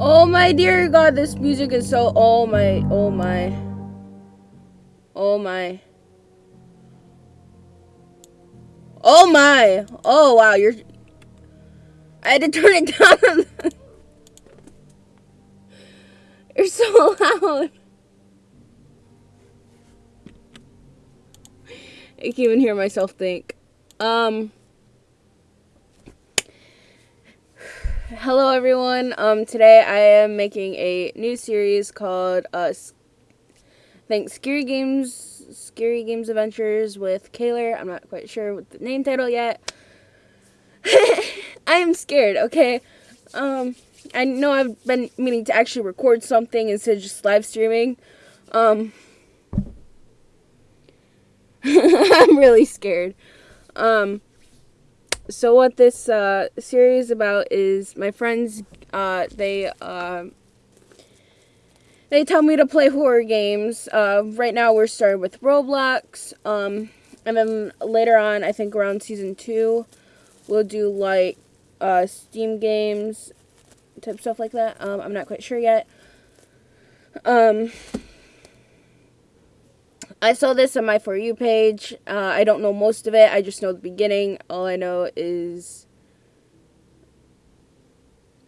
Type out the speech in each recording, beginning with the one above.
Oh my dear god, this music is so oh my oh my. Oh my. Oh my. Oh wow, you're I had to turn it down. you're so loud. I can't even hear myself think. Um Hello everyone. Um today I am making a new series called uh think Scary Games Scary Games Adventures with Kaylor. I'm not quite sure what the name title yet. I am scared, okay? Um I know I've been meaning to actually record something instead of just live streaming. Um I'm really scared. Um, so what this uh, series about is my friends. Uh, they uh, they tell me to play horror games. Uh, right now we're starting with Roblox. Um, and then later on, I think around season two, we'll do like uh, Steam games, type stuff like that. Um, I'm not quite sure yet. Um, I saw this on my For You page. Uh, I don't know most of it. I just know the beginning. All I know is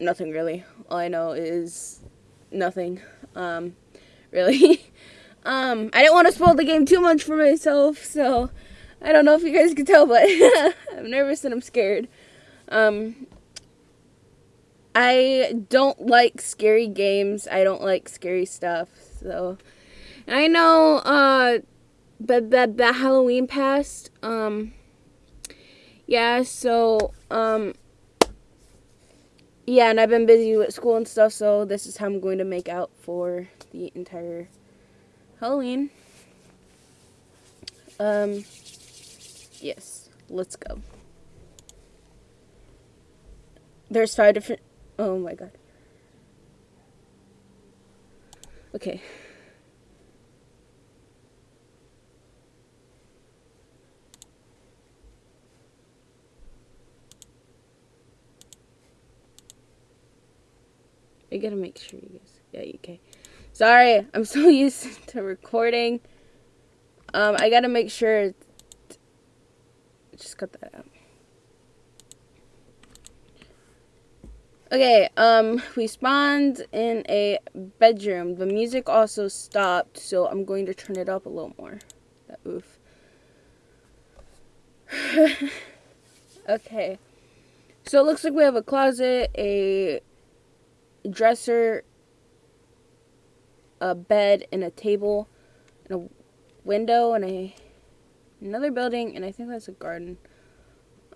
nothing really. All I know is nothing. Um, really. um, I didn't want to spoil the game too much for myself, so I don't know if you guys can tell, but I'm nervous and I'm scared. Um, I don't like scary games. I don't like scary stuff, so I know uh but that that Halloween passed. Um yeah, so um yeah, and I've been busy with school and stuff, so this is how I'm going to make out for the entire Halloween. Um yes, let's go. There's five different Oh my god. Okay. I gotta make sure you guys. Yeah, okay. Sorry, I'm so used to recording. Um, I gotta make sure. Just cut that out. Okay, um, we spawned in a bedroom. The music also stopped, so I'm going to turn it up a little more. That oof. okay. So it looks like we have a closet, a dresser, a bed, and a table, and a window, and a another building, and I think that's a garden.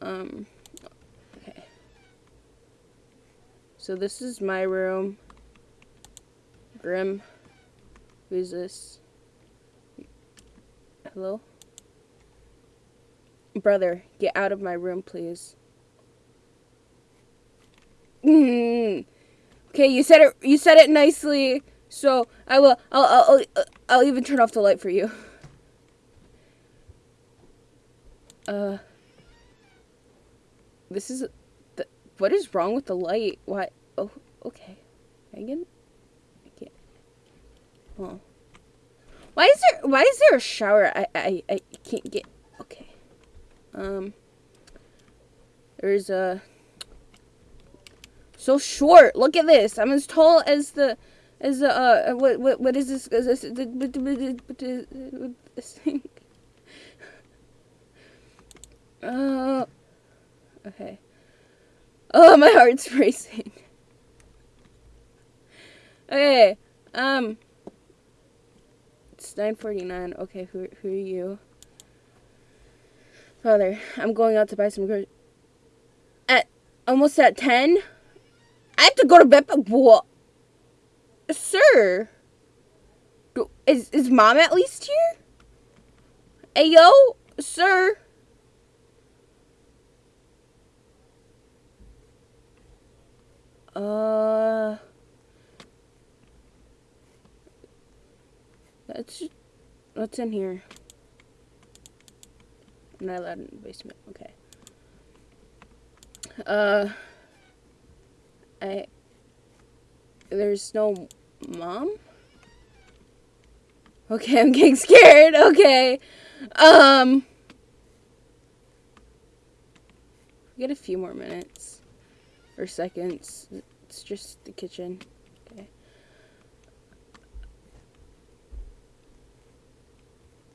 Um, okay. So this is my room. Grim. Who's this? Hello? Brother, get out of my room, please. Okay, you said it. You said it nicely. So I will. I'll. I'll. I'll, I'll even turn off the light for you. Uh. This is. The, what is wrong with the light? Why? Oh. Okay. Megan. I can't. Oh. Why is there? Why is there a shower? I. I. I can't get. Okay. Um. There's a. So short. Look at this. I'm as tall as the as the uh what what what is this? Is this this thing? Uh, okay. Oh, my heart's racing. Okay. Um. It's 9:49. Okay, who who are you? Father, I'm going out to buy some groceries. At almost at 10. I have to go to bed. What? Sir. Is, is mom at least here? Hey, yo, sir. Uh. That's. What's in here? I'm not allowed in the basement. Okay. Uh. I there's no mom? Okay, I'm getting scared. Okay. Um. Get a few more minutes or seconds. It's just the kitchen. Okay.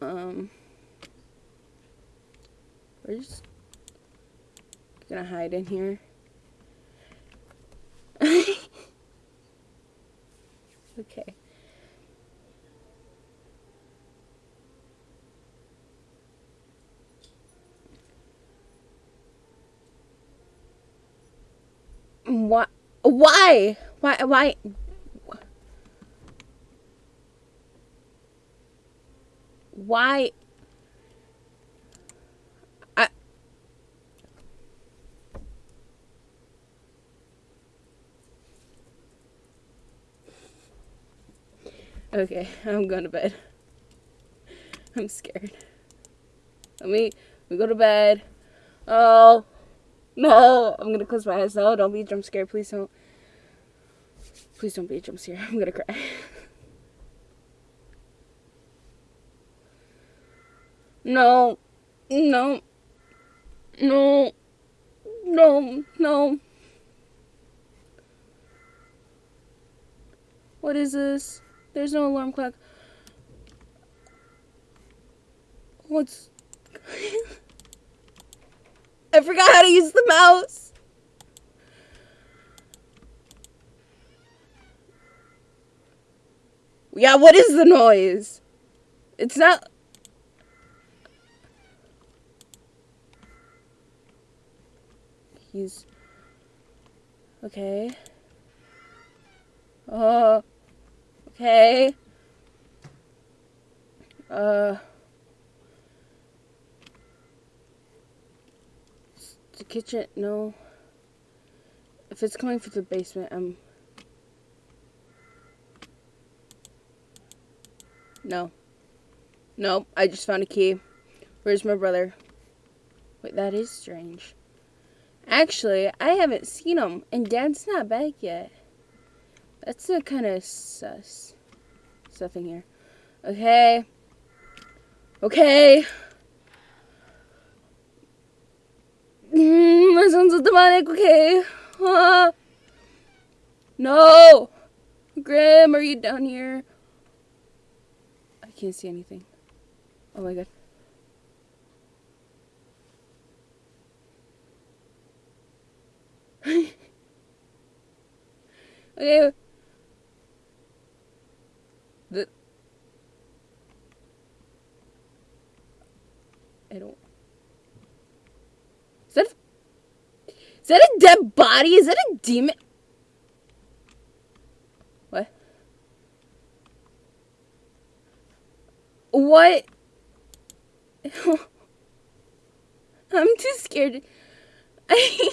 Um. We're just gonna hide in here. Okay. Why? Why? Why? Why? Why? Okay, I'm going to bed. I'm scared. Let me, me go to bed. Oh. No, I'm gonna close my eyes. No, don't be jump scare. Please don't. Please don't be jump scare. I'm gonna cry. no, no, no, no, no. What is this? There's no alarm clock. What's. I forgot how to use the mouse. Yeah, what is the noise? It's not... He's... Okay. Uh... Okay. Uh... The kitchen, no. If it's coming from the basement, I'm... No. No, I just found a key. Where's my brother? Wait, that is strange. Actually, I haven't seen him, and Dad's not back yet. That's a kind of sus stuff in here. Okay. Okay. Mm, my son's a demonic, okay. Uh, no! Grim, are you down here? I can't see anything. Oh my god. okay. The I don't is that a, is that a dead body? Is that a demon? What? What? I'm too scared. I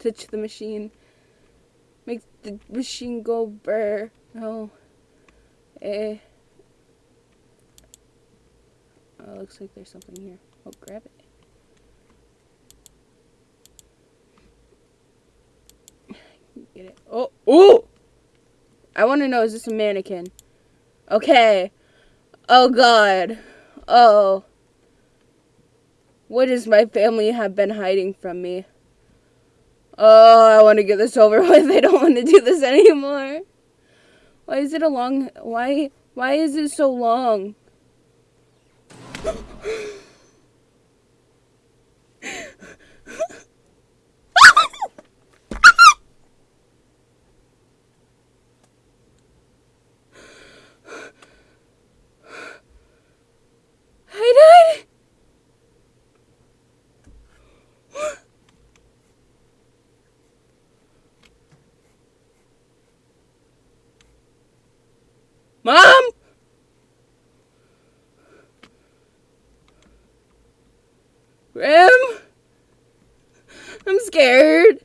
touch the machine. Make the machine go burr. No. Eh. Oh, looks like there's something here. Oh, grab it. Get it. Oh, oh! I want to know, is this a mannequin? Okay. Oh, God. Oh. What does my family have been hiding from me? Oh, I want to get this over with. I don't want to do this anymore. Why is it a long... Why... Why is it so long? Mom! Grim? I'm scared.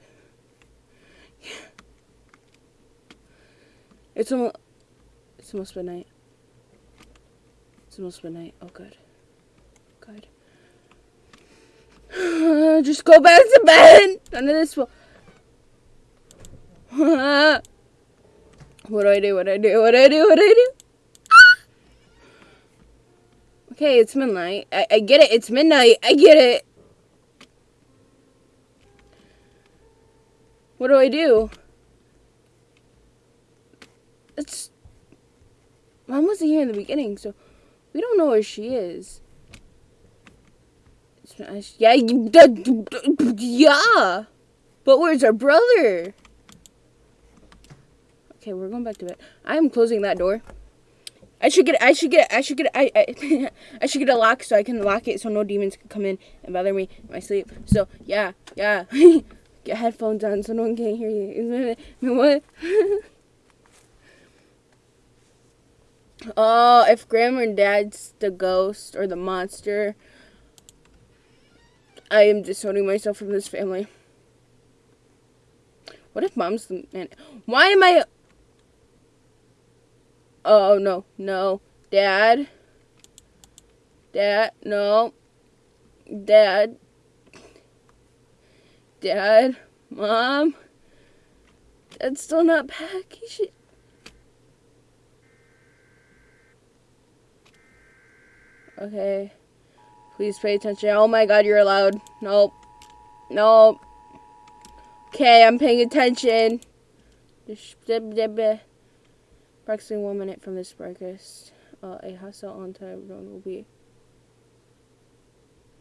It's almost, it's almost midnight. It's almost midnight. Oh, good. Good. just go back to bed. None of this will. Ah. What do I do? What do I do? What do I do? What do I do? Okay, it's midnight. I, I get it. It's midnight. I get it. What do I do? It's. Mom wasn't here in the beginning, so we don't know where she is. It's, yeah, yeah. But where's our brother? Okay, we're going back to bed. I am closing that door. I should get. I should get. I should get. I. I, I should get a lock so I can lock it so no demons can come in and bother me in my sleep. So yeah, yeah. get headphones on so no one can hear you. what? oh, if grandma and dad's the ghost or the monster, I am disowning myself from this family. What if mom's the man? Why am I? Oh, no, no. Dad. Dad, no. Dad. Dad. Mom. Dad's still not back. He should... Okay. Please pay attention. Oh my god, you're allowed. Nope. Nope. Okay, I'm paying attention. Approximately one minute from this breakfast, uh, a hostile on time drone will be.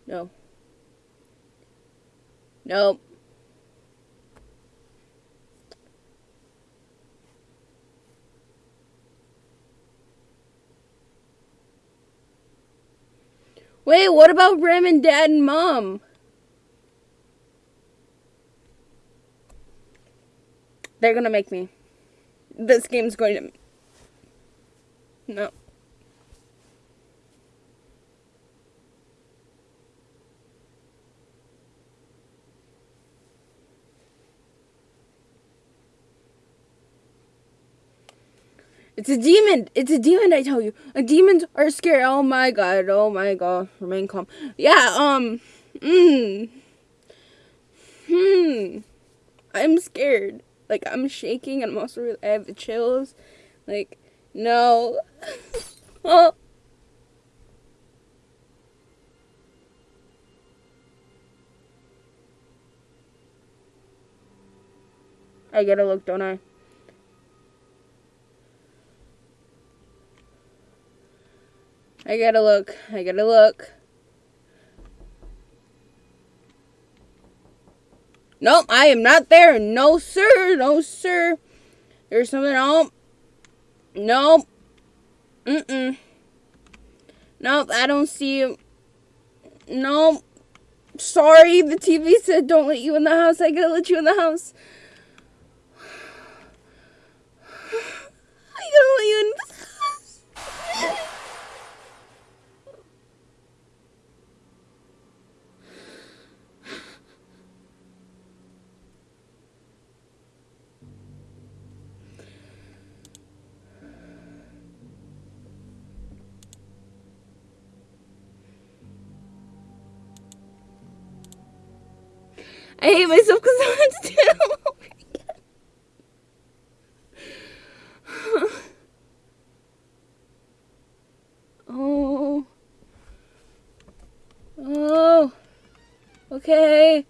No. Nope. Wait, what about Ram and Dad and Mom? They're gonna make me. This game's going to no. It's a demon. It's a demon, I tell you. A demons are scary. Oh my god. Oh my god. Remain calm. Yeah, um. Mmm. Hmm. I'm scared. Like, I'm shaking and I'm also, I have the chills. Like, no. oh. I gotta look, don't I? I gotta look. I gotta look. Nope, I am not there. No, sir. No, sir. There's something on. Nope. Mm-mm. Nope, I don't see you. Nope. Sorry, the TV said don't let you in the house. I gotta let you in the house. I gotta let you in the house. I hate myself because I want to do it oh. Oh. Okay.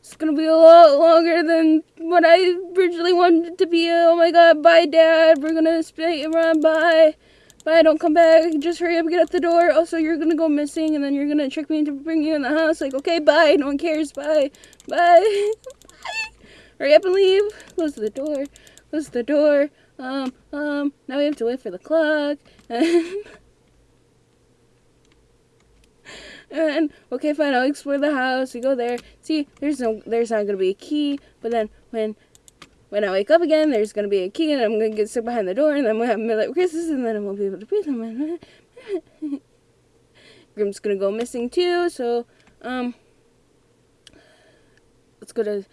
It's gonna be a lot longer than what I originally wanted it to be. Oh my god, bye dad. We're gonna split around. Bye. Bye, don't come back. Just hurry up get out the door. Also, you're gonna go missing and then you're gonna trick me into bringing you in the house. Like, okay, bye. No one cares. Bye. Bye. bye. Hurry up and leave. Close the door. Close the door. Um, um, now we have to wait for the clock. and okay, fine, I'll explore the house. We go there. See, there's no, there's not gonna be a key. But then when when I wake up again, there's gonna be a key, and I'm gonna get stuck behind the door, and then I'm gonna have midlife crisis, and then I won't be able to breathe. Grim's gonna go missing too, so um, let's go to,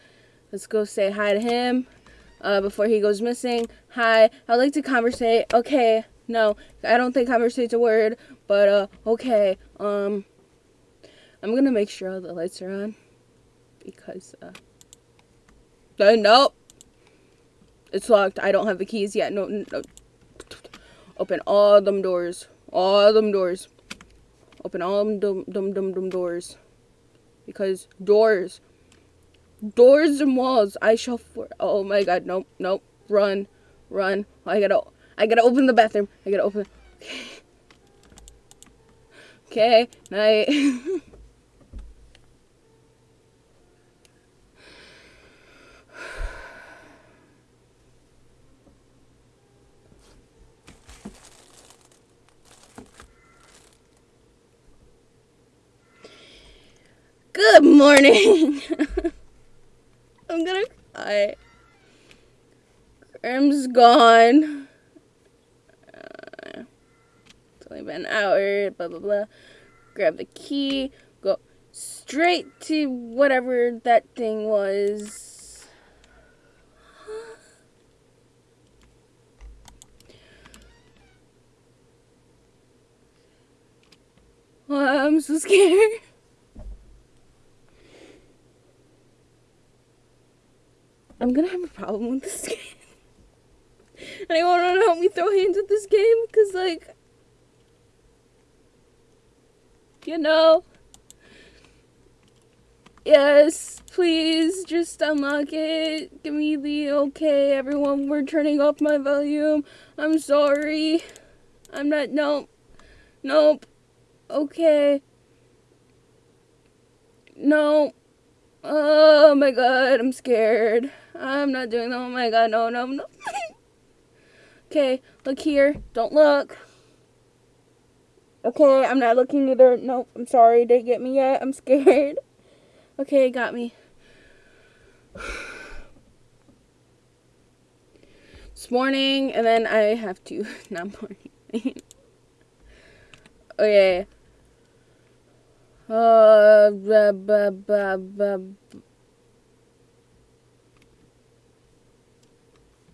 let's go say hi to him, uh, before he goes missing. Hi, I'd like to conversate. Okay, no, I don't think conversate's a word, but uh, okay. Um, I'm gonna make sure all the lights are on because uh, uh nope. It's locked. I don't have the keys yet. No, no. Open all them doors. All them doors. Open all them dum dum dum dum doors. Because doors. Doors and walls. I shall for oh my god, nope, nope. Run. Run. I gotta I gotta open the bathroom. I gotta open Okay. Night. Good morning. I'm gonna cry. Grim's gone. Uh, it's only been an hour, blah, blah, blah. Grab the key, go straight to whatever that thing was. I'm so scared. I'm gonna have a problem with this game. Anyone wanna help me throw hands at this game? Cause like, you know, yes, please just unlock it. Give me the okay, everyone. We're turning off my volume. I'm sorry. I'm not. Nope. Nope. Okay. No. Oh my god, I'm scared. I'm not doing that. Oh my god, no, no, no. okay, look here. Don't look. Okay, I'm not looking either. Nope, I'm sorry. Didn't get me yet. I'm scared. Okay, got me. It's morning, and then I have to. Not morning. okay. Uh, blah, blah, blah,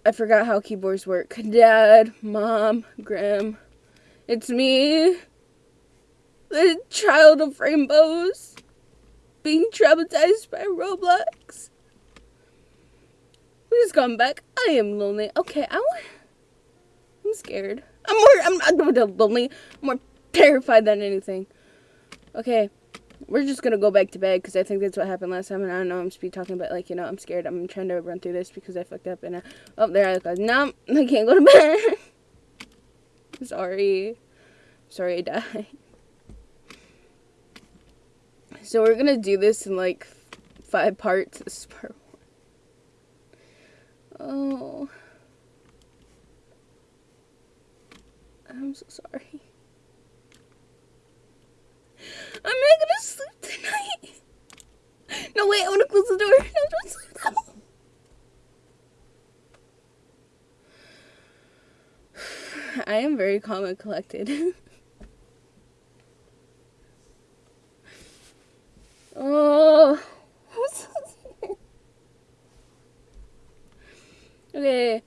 I forgot how keyboards work. Dad, Mom, Grim. It's me, the child of rainbows, being traumatized by Roblox. Please come back. I am lonely. Okay, I want. I'm scared. I'm more. I'm not lonely. I'm more terrified than anything. Okay, we're just gonna go back to bed because I think that's what happened last time. And I don't know. I'm speed talking, but like you know, I'm scared. I'm trying to run through this because I fucked up. And I, oh, there I go. No, I can't go to bed. Sorry. Sorry, I died. So we're gonna do this in like five parts. This is part one. Oh. I'm so sorry. I'm not gonna sleep tonight. No, wait, I wanna close the door. No, don't sleep I am very calm and collected. oh. okay.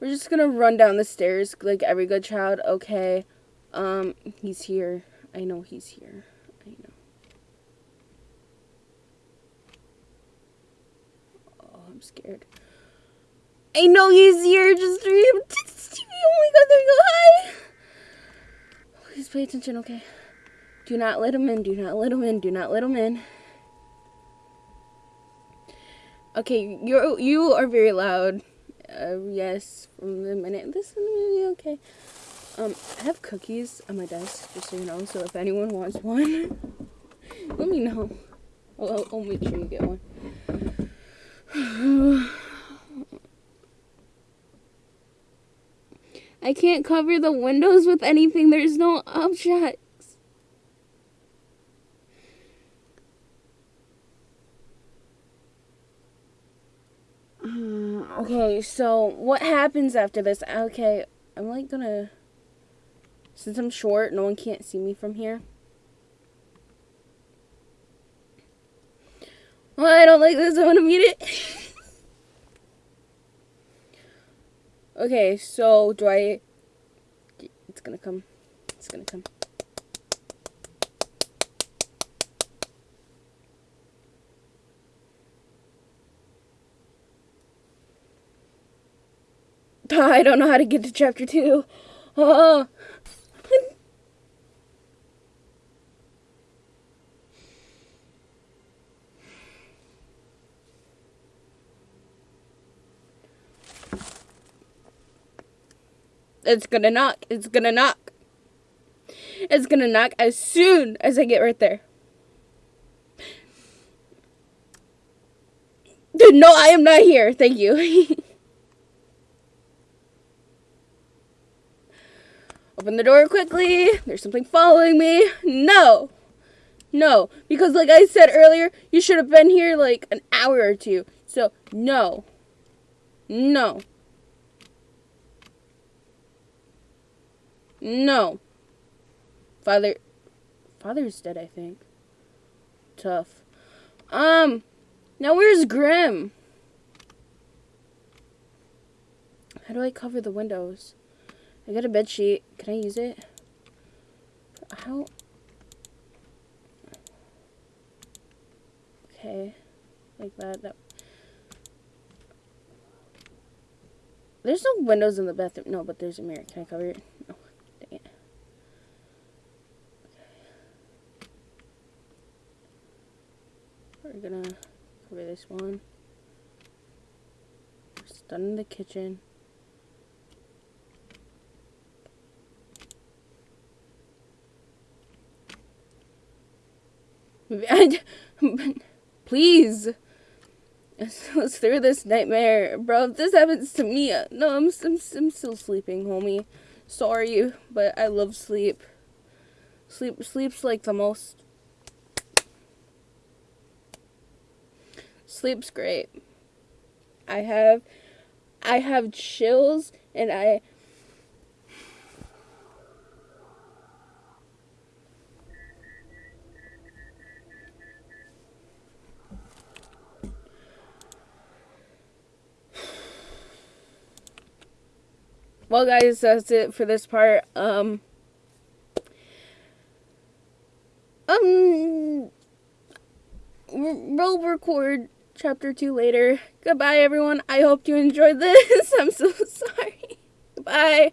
We're just gonna run down the stairs like every good child. Okay. Um, he's here. I know he's here. I know. Oh, I'm scared. I know he's here. Just read him. Oh my god, there you go. Hi. Please pay attention, okay? Do not let him in. Do not let him in. Do not let him in. Okay, you you are very loud. Uh, yes, from the minute this is movie, okay. Um, I have cookies on my desk, just so you know. So if anyone wants one, let me know. I'll, I'll make sure you get one. I can't cover the windows with anything. There's no objects. Uh, okay, so what happens after this? Okay, I'm like gonna since I'm short, no one can't see me from here. Well, I don't like this. I want to mute it. okay, so do I... It's gonna come. It's gonna come. I don't know how to get to chapter two. Oh. It's gonna knock. It's gonna knock. It's gonna knock as soon as I get right there. No, I am not here. Thank you. Open the door quickly. There's something following me. No. No. Because, like I said earlier, you should have been here like an hour or two. So, no. No. No. Father. Father's dead, I think. Tough. Um. Now where's Grim? How do I cover the windows? I got a bed sheet. Can I use it? How? Okay. Like that. That. There's no windows in the bathroom. No, but there's a mirror. Can I cover it? No. Dang it. Okay. We're gonna cover this one. It's done in the kitchen. Please. Let's through this nightmare. Bro, if this happens to me, no, I'm, I'm, I'm still sleeping, homie. Sorry, but I love sleep. Sleep, sleep's like the most Sleep's great. I have I have chills and I Well guys, that's it for this part. Um Um we'll record chapter 2 later. Goodbye, everyone. I hope you enjoyed this. I'm so sorry. Bye.